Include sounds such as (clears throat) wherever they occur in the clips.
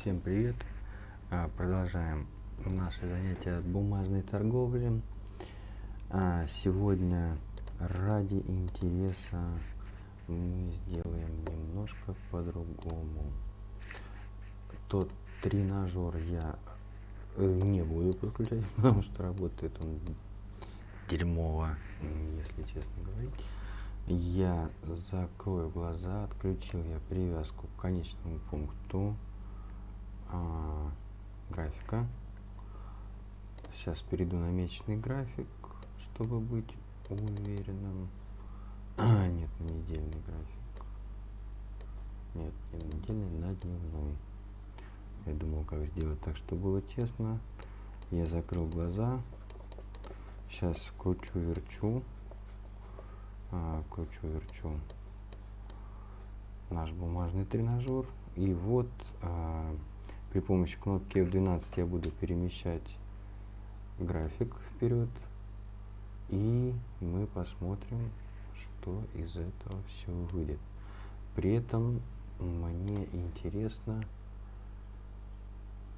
Всем привет! А, продолжаем наше занятие бумажной торговли. А, сегодня ради интереса мы сделаем немножко по-другому. Тот тренажер я э, не буду подключать, (laughs) потому что работает он дерьмово, если честно говорить. Я закрою глаза, отключил я привязку к конечному пункту а, графика. Сейчас перейду на месячный график, чтобы быть уверенным. А, нет, на недельный график. Нет, не на недельный, на дневной. Я думал, как сделать так, чтобы было тесно. Я закрыл глаза. Сейчас кручу-верчу. А, кручу-верчу наш бумажный тренажер. И вот а, при помощи кнопки F12 я буду перемещать график вперед. И мы посмотрим, что из этого все выйдет. При этом мне интересно,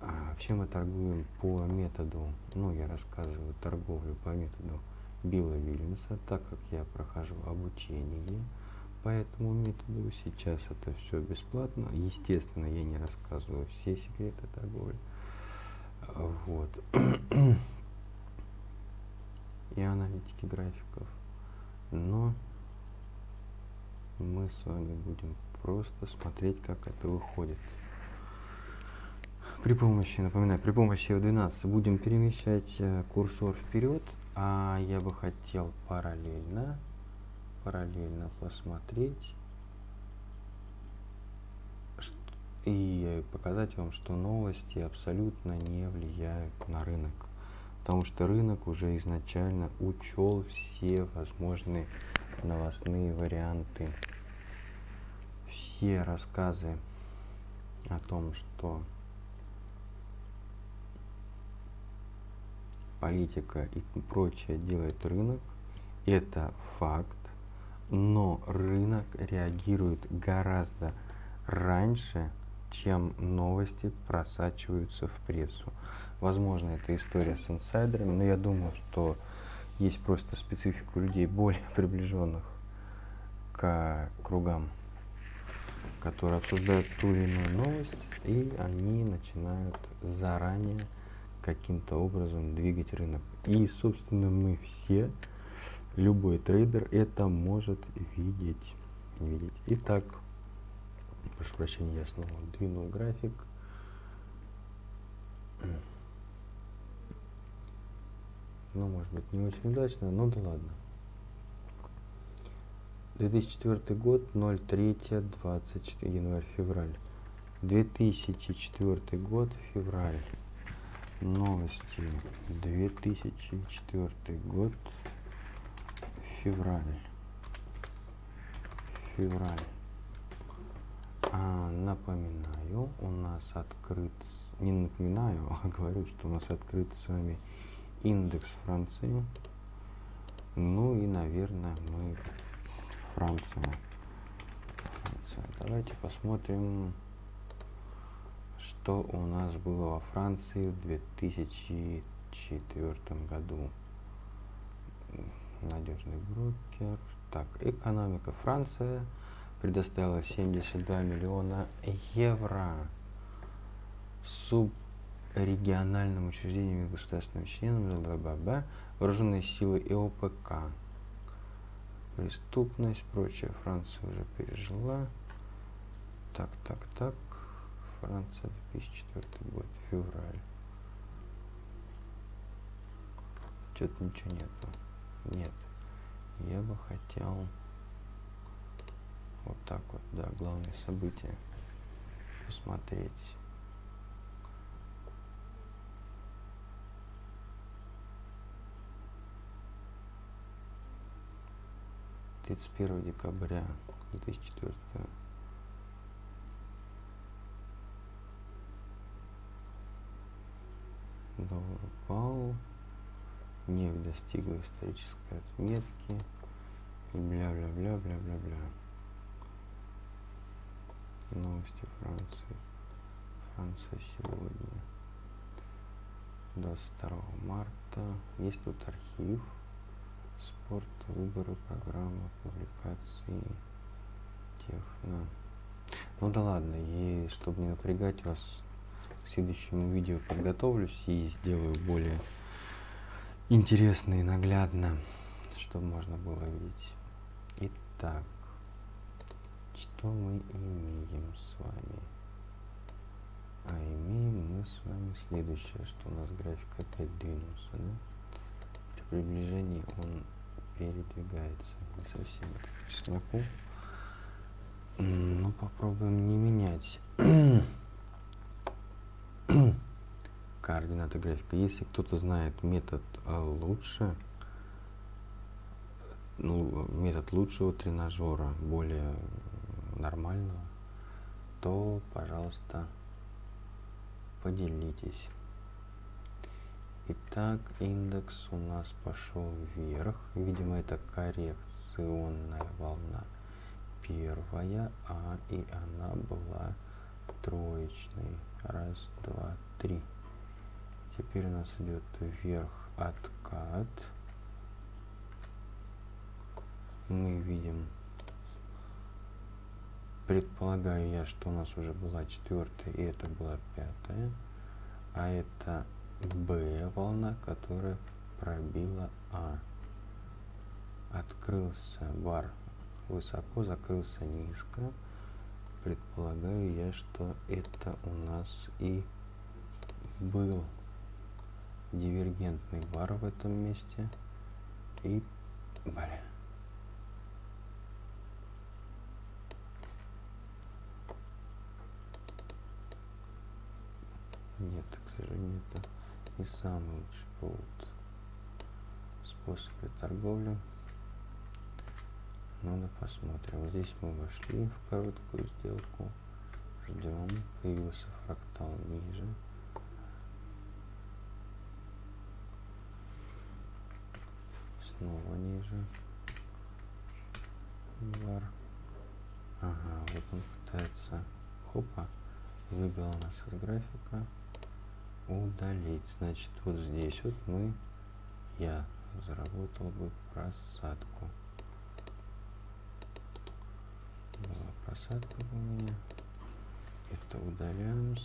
а, вообще мы торгуем по методу, ну я рассказываю торговлю по методу Билла Вильямса, так как я прохожу обучение по этому методу. Сейчас это все бесплатно. Естественно, я не рассказываю все секреты торговли. Вот. (clears throat) И аналитики графиков. Но мы с вами будем просто смотреть, как это выходит. При помощи, напоминаю, при помощи F12 будем перемещать э, курсор вперед, а я бы хотел параллельно параллельно посмотреть и показать вам, что новости абсолютно не влияют на рынок. Потому что рынок уже изначально учел все возможные новостные варианты. Все рассказы о том, что политика и прочее делает рынок, это факт но рынок реагирует гораздо раньше, чем новости просачиваются в прессу. Возможно, это история с инсайдерами, но я думаю, что есть просто специфика людей более (laughs) приближенных к кругам, которые обсуждают ту или иную новость, и они начинают заранее каким-то образом двигать рынок. И, собственно, мы все любой трейдер это может видеть. видеть. Итак, прошу прощения, я снова двинул график. Ну, может быть, не очень удачно, но да ладно. 2004 год, 03, 24, январь, февраль. 2004 год, февраль. Новости. 2004 год, февраль. Февраль. А, напоминаю, у нас открыт, не напоминаю, а (laughs) говорю, что у нас открыт с вами индекс Франции. Ну и, наверное, мы Франция. Франция. Давайте посмотрим, что у нас было во Франции в 2004 году надежный брокер. Так, экономика. Франция предоставила 72 миллиона евро субрегиональным учреждениям и государственным членам ЛГББ, вооруженные силы и ОПК. Преступность, прочее Франция уже пережила. Так, так, так. Франция 2004 год, февраль. Что-то ничего нету. Нет. Я бы хотел вот так вот, да, главные события посмотреть. Тридцать первого декабря две тысячи четвертого доллар упал нефть достигла исторической отметки бля-бля-бля-бля-бля-бля. Новости Франции. Франция сегодня. 22 марта. Есть тут архив. Спорт, выборы, программа, публикации, техно. Ну да ладно, и чтобы не напрягать вас, к следующему видео подготовлюсь и сделаю более интересно и наглядно, чтобы можно было видеть. Итак, что мы имеем с вами? А имеем мы с вами следующее, что у нас график опять двинулся, да? При приближении он передвигается. Не совсем по чесноку. Ну, попробуем не менять (clears throat) координаты графика. Если кто-то знает метод а, лучше, ну, метод лучшего тренажера, более нормального, то, пожалуйста, поделитесь. Итак, индекс у нас пошел вверх. Видимо, это коррекционная волна первая, а и она была троечной. Раз, два, три. Теперь у нас идет вверх откат. Мы видим, предполагаю я, что у нас уже была четвертая, и это была пятая. А это Б волна, которая пробила А. Открылся бар высоко, закрылся низко. Предполагаю я, что это у нас и был дивергентный бар в этом месте. И, бля. Нет, к сожалению, это не самый лучший повод способ торговли. Да посмотрим. Здесь мы вошли в короткую сделку. Ждем. Появился фрактал ниже. Снова ниже. Бар. Ага, вот он пытается. Хопа. Выбил у нас из графика. Удалить. Значит, вот здесь вот мы, я заработал бы просадку. была просадка у меня. Это удаляем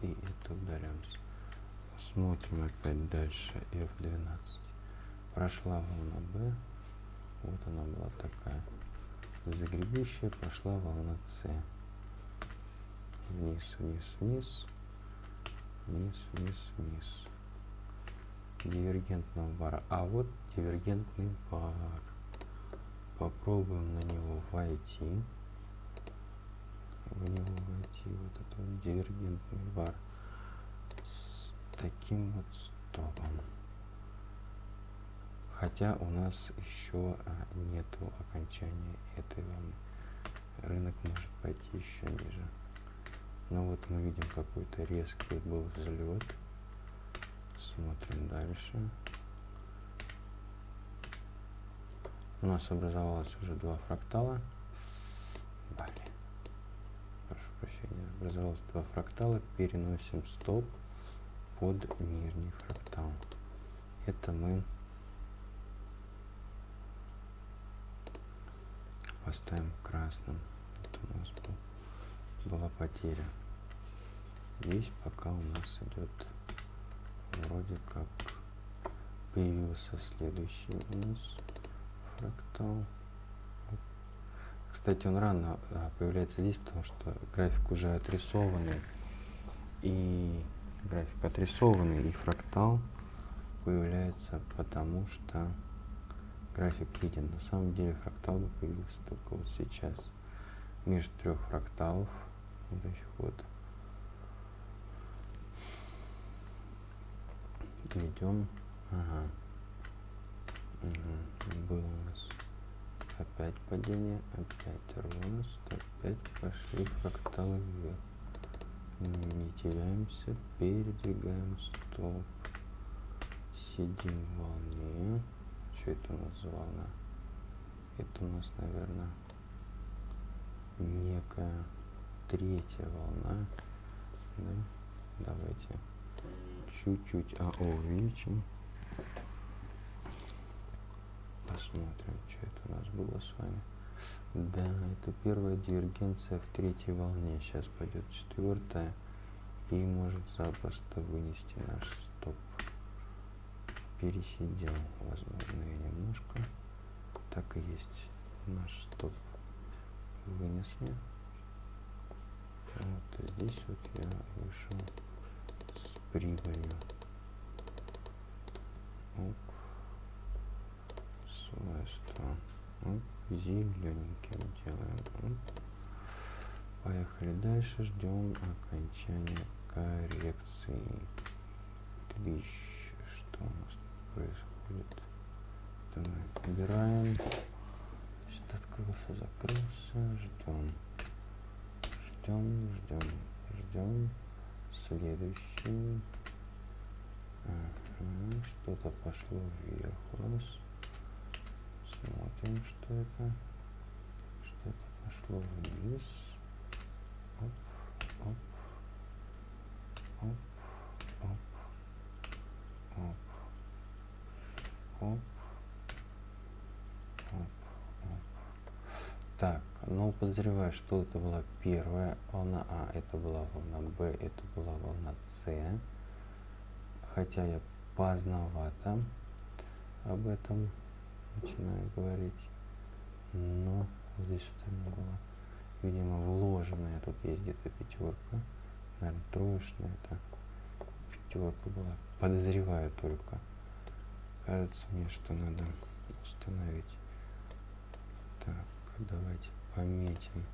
и это удаляем. Смотрим опять дальше F12. Прошла волна B. Вот она была такая. Загребущая прошла волна C. Вниз, вниз, вниз. Вниз, вниз, вниз. Дивергентного бара. А вот дивергентный бар. Попробуем на него войти в него войти вот этот дивергентный бар с таким вот стопом. Хотя у нас еще а, нету окончания этой волны. Рынок может пойти еще ниже. Но вот мы видим какой-то резкий был взлет. Смотрим дальше. У нас образовалось уже два фрактала. Блин прощения, образовалось два фрактала, переносим стоп под нижний фрактал. Это мы поставим красным. Это у нас был, была потеря. Здесь пока у нас идет вроде как появился следующий у нас фрактал. Кстати, он рано а, появляется здесь, потому что график уже отрисованный. И график отрисованный, и фрактал появляется потому, что график виден. На самом деле фрактал бы появился только вот сейчас. Между трех фракталов вот этих вот идем. Ага. Угу. Был у нас опять падение, опять рост, опять пошли фракталы вверх. Не теряемся, передвигаем стоп. Сидим в волне. Что это у нас волна? Это у нас, наверное, некая третья волна. Да? давайте чуть-чуть АО увеличим. Посмотрим, что это у нас было с вами. Да, это первая дивергенция в третьей волне. Сейчас пойдет четвертая. И может запросто вынести наш. Пересидел, возможно, я немножко. Так и есть. Наш стоп вынесли. Вот здесь вот я вышел с прибылью. Оп. Свойства. Оп. Зелененьким делаем. Оп. Поехали дальше. Ждем окончания коррекции. Твич. Что у нас происходит? Это мы убираем. Значит, открылся, закрылся. Ждем ждем, ждем, ждем. Следующий. Ага, что-то пошло вверх у нас. Смотрим, что это. Что-то пошло вниз. Оп, оп, оп, оп, оп, оп, оп. Так, но подозреваю, что это была первая волна А, это была волна Б, это была волна С. Хотя я поздновато об этом начинаю говорить. Но здесь что-то не было. Видимо, вложенная. Тут есть где-то пятерка. Наверное, троечная. Это пятерка была. Подозреваю только. Кажется мне, что надо установить. Так, давайте пометим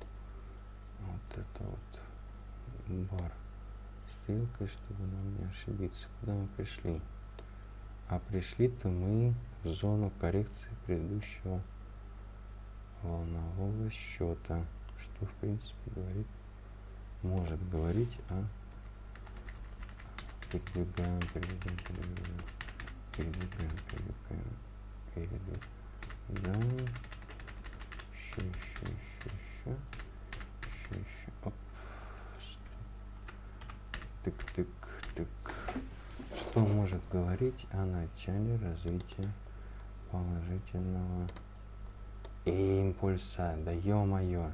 вот это вот бар стрелкой, чтобы нам не ошибиться. Куда мы пришли? А пришли-то мы в зону коррекции предыдущего волнового счета, что в принципе говорит, может говорить о передвигаем, передвигаем, передвигаем, передвигаем, передвигаем, передвигаем, еще, еще, еще, еще, еще, еще, оп, тык, тык, тык. Что может говорить о начале развития положительного импульса? Да ё-моё!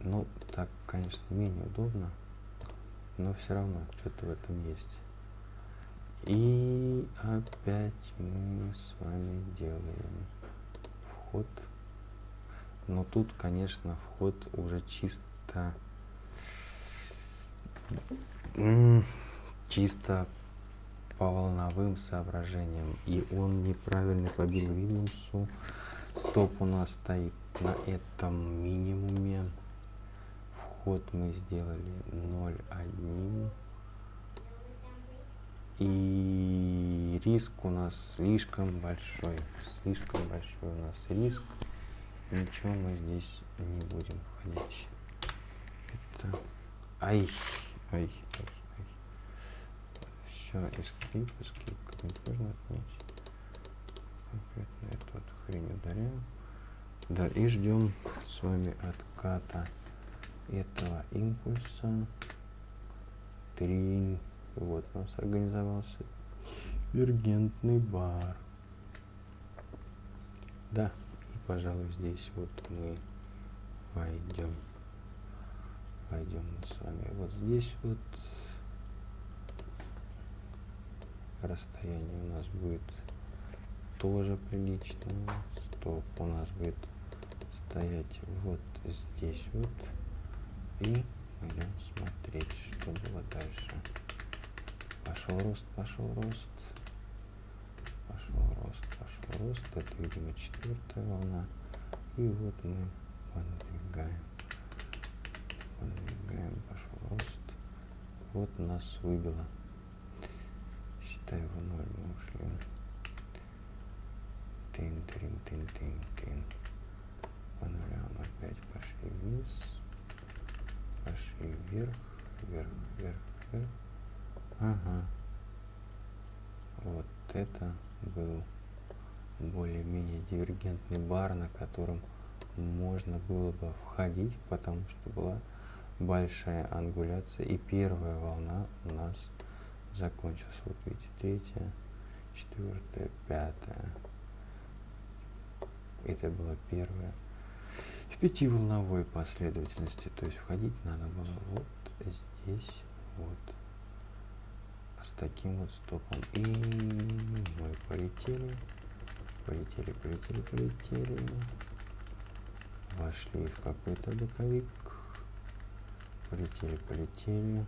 Ну, так, конечно, менее удобно, но все равно что-то в этом есть. И опять мы с вами делаем вход. Но тут, конечно, вход уже чисто чисто по волновым соображениям. И он неправильно побил минусу. Стоп у нас стоит на этом минимуме. Вход мы сделали 0,1 и риск у нас слишком большой. Слишком большой у нас риск. Ничего мы здесь не будем входить. Это... Ай, ай, ай, ай. Все, escape, escape. Как-нибудь можно отменить. Конкретно эту вот хрень ударяем. Да, и ждем с вами отката этого импульса. Тринь. Вот у нас организовался вергентный бар. Да, и, пожалуй, здесь вот мы войдем. Мы с вами вот здесь вот. Расстояние у нас будет тоже приличное. Стоп у нас будет стоять вот здесь вот. И пойдем смотреть, что было дальше. Пошел рост, пошел рост. Пошел рост, пошел рост. Это, видимо, четвертая волна. И вот мы подвигаем. Подвигаем, пошел рост. Вот нас выбило. Считай, в ноль мы ушли. Тын, тын, тын, тын, тын. По нулям опять пошли вниз. Пошли вверх, вверх, вверх, вверх. Ага. Вот это был более-менее дивергентный бар, на котором можно было бы входить, потому что была большая ангуляция, и первая волна у нас закончилась. Вот видите, третья, четвертая, пятая. Это была первая. В пятиволновой последовательности, то есть входить надо было вот здесь, вот с таким вот стопом. И мы полетели, полетели, полетели, полетели. Вошли в какой-то боковик. Полетели, полетели.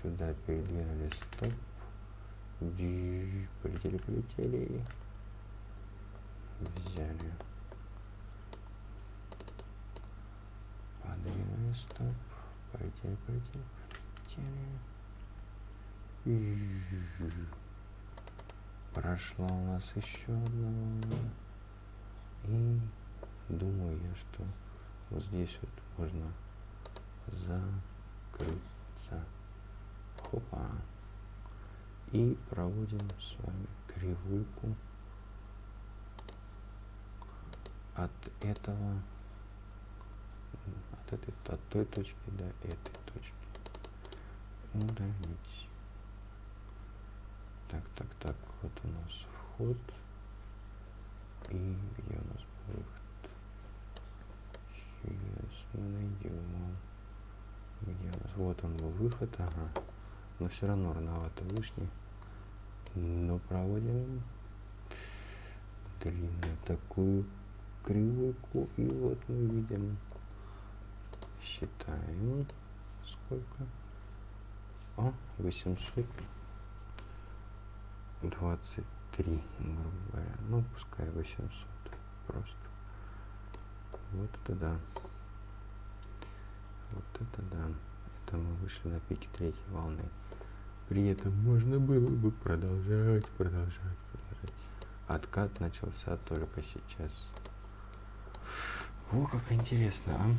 Сюда передвинули стоп. Полетели, полетели. Стоп. Полетели, полетели хотели. Прошла у нас еще одна волна. И думаю я, что вот здесь вот можно закрыться. Хопа. И проводим с вами кривульку от этого от этой от той точки до этой точки удалить. Так, так, так, вот у нас вход. И где у нас выход? Сейчас мы найдем. Где у нас? Вот он был выход, ага. Но все равно рановато вышли. Но проводим длинную такую кривойку. И вот мы видим. Считаем сколько. О, 823, грубо говоря. Ну, пускай 800 просто. Вот это да. Вот это да. Это мы вышли на пике третьей волны. При этом можно было бы продолжать, продолжать, продолжать. Откат начался только сейчас. О, как интересно, а?